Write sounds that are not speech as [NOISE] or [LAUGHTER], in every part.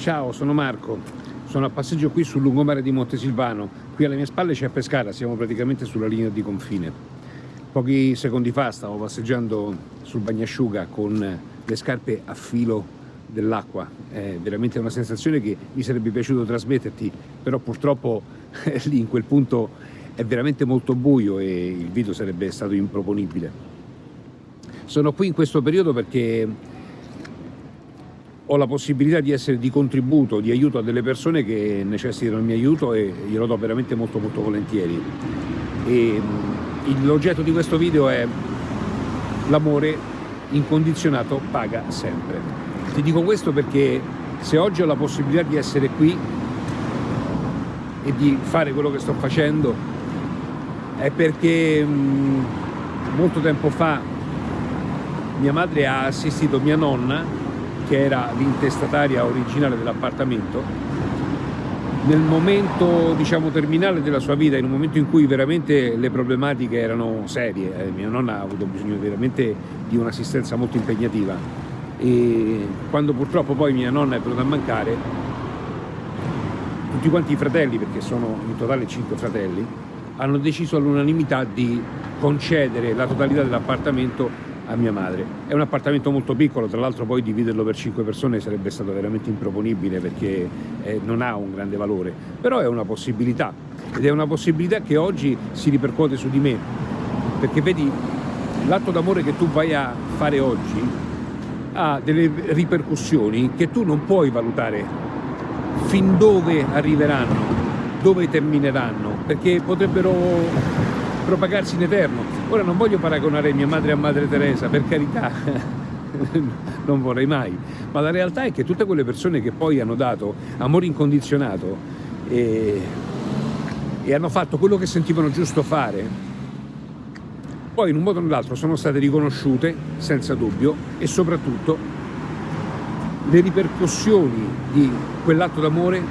Ciao, sono Marco, sono a passeggio qui sul lungomare di Montesilvano. Qui alle mie spalle c'è Pescara, siamo praticamente sulla linea di confine. Pochi secondi fa stavo passeggiando sul bagnasciuga con le scarpe a filo dell'acqua. È veramente una sensazione che mi sarebbe piaciuto trasmetterti, però purtroppo [LAUGHS] lì in quel punto è veramente molto buio e il video sarebbe stato improponibile. Sono qui in questo periodo perché ho la possibilità di essere di contributo, di aiuto a delle persone che necessitano il mio aiuto e glielo do veramente molto molto volentieri. L'oggetto di questo video è l'amore incondizionato paga sempre. Ti dico questo perché se oggi ho la possibilità di essere qui e di fare quello che sto facendo è perché mh, molto tempo fa mia madre ha assistito mia nonna, che era l'intestataria originale dell'appartamento, nel momento diciamo, terminale della sua vita, in un momento in cui veramente le problematiche erano serie, eh, mia nonna ha avuto bisogno veramente di un'assistenza molto impegnativa e quando purtroppo poi mia nonna è venuta a mancare, tutti quanti i fratelli, perché sono in totale cinque fratelli, hanno deciso all'unanimità di concedere la totalità dell'appartamento a mia madre. È un appartamento molto piccolo, tra l'altro poi dividerlo per 5 persone sarebbe stato veramente improponibile perché eh, non ha un grande valore, però è una possibilità ed è una possibilità che oggi si ripercuote su di me, perché vedi l'atto d'amore che tu vai a fare oggi ha delle ripercussioni che tu non puoi valutare fin dove arriveranno, dove termineranno, perché potrebbero propagarsi in eterno. Ora non voglio paragonare mia madre a Madre Teresa, per carità, [LAUGHS] non vorrei mai, ma la realtà è che tutte quelle persone che poi hanno dato amore incondizionato e, e hanno fatto quello che sentivano giusto fare, poi in un modo o nell'altro sono state riconosciute, senza dubbio, e soprattutto le ripercussioni di quell'atto d'amore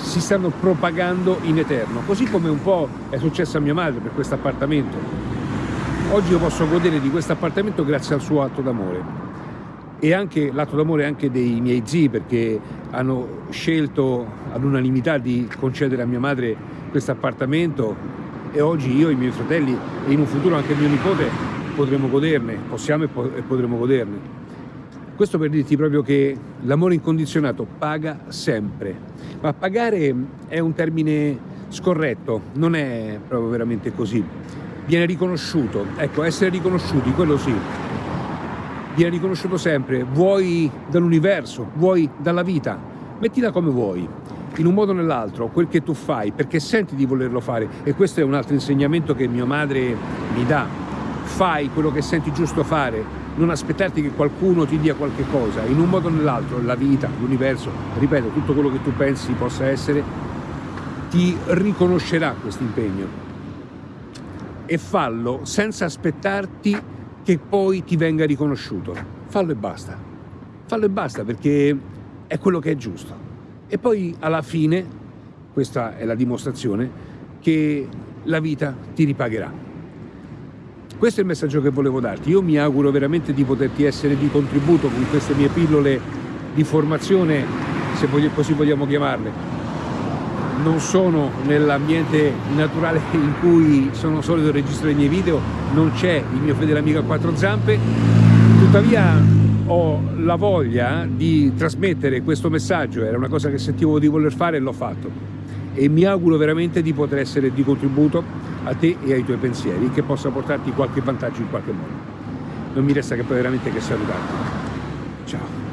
si stanno propagando in eterno, così come un po' è successo a mia madre per questo appartamento. Oggi io posso godere di questo appartamento grazie al suo atto d'amore e anche l'atto d'amore anche dei miei zii perché hanno scelto all'unanimità di concedere a mia madre questo appartamento e oggi io, i miei fratelli e in un futuro anche mio nipote potremo goderne, possiamo e potremo goderne. Questo per dirti proprio che l'amore incondizionato paga sempre, ma pagare è un termine scorretto, non è proprio veramente così. Viene riconosciuto, ecco, essere riconosciuti, quello sì, viene riconosciuto sempre, vuoi dall'universo, vuoi dalla vita, mettila come vuoi, in un modo o nell'altro, quel che tu fai, perché senti di volerlo fare, e questo è un altro insegnamento che mia madre mi dà, fai quello che senti giusto fare, non aspettarti che qualcuno ti dia qualche cosa, in un modo o nell'altro, la vita, l'universo, ripeto, tutto quello che tu pensi possa essere, ti riconoscerà questo impegno. E fallo senza aspettarti che poi ti venga riconosciuto. Fallo e basta. Fallo e basta perché è quello che è giusto. E poi alla fine, questa è la dimostrazione, che la vita ti ripagherà. Questo è il messaggio che volevo darti. Io mi auguro veramente di poterti essere di contributo con queste mie pillole di formazione, se così vogliamo chiamarle. Non sono nell'ambiente naturale [LAUGHS] in cui sono solito registrare i miei video, non c'è il mio fedele amico a quattro zampe, tuttavia ho la voglia di trasmettere questo messaggio, era una cosa che sentivo di voler fare e l'ho fatto e mi auguro veramente di poter essere di contributo a te e ai tuoi pensieri che possa portarti qualche vantaggio in qualche modo. Non mi resta che poi veramente che salutarti. Ciao.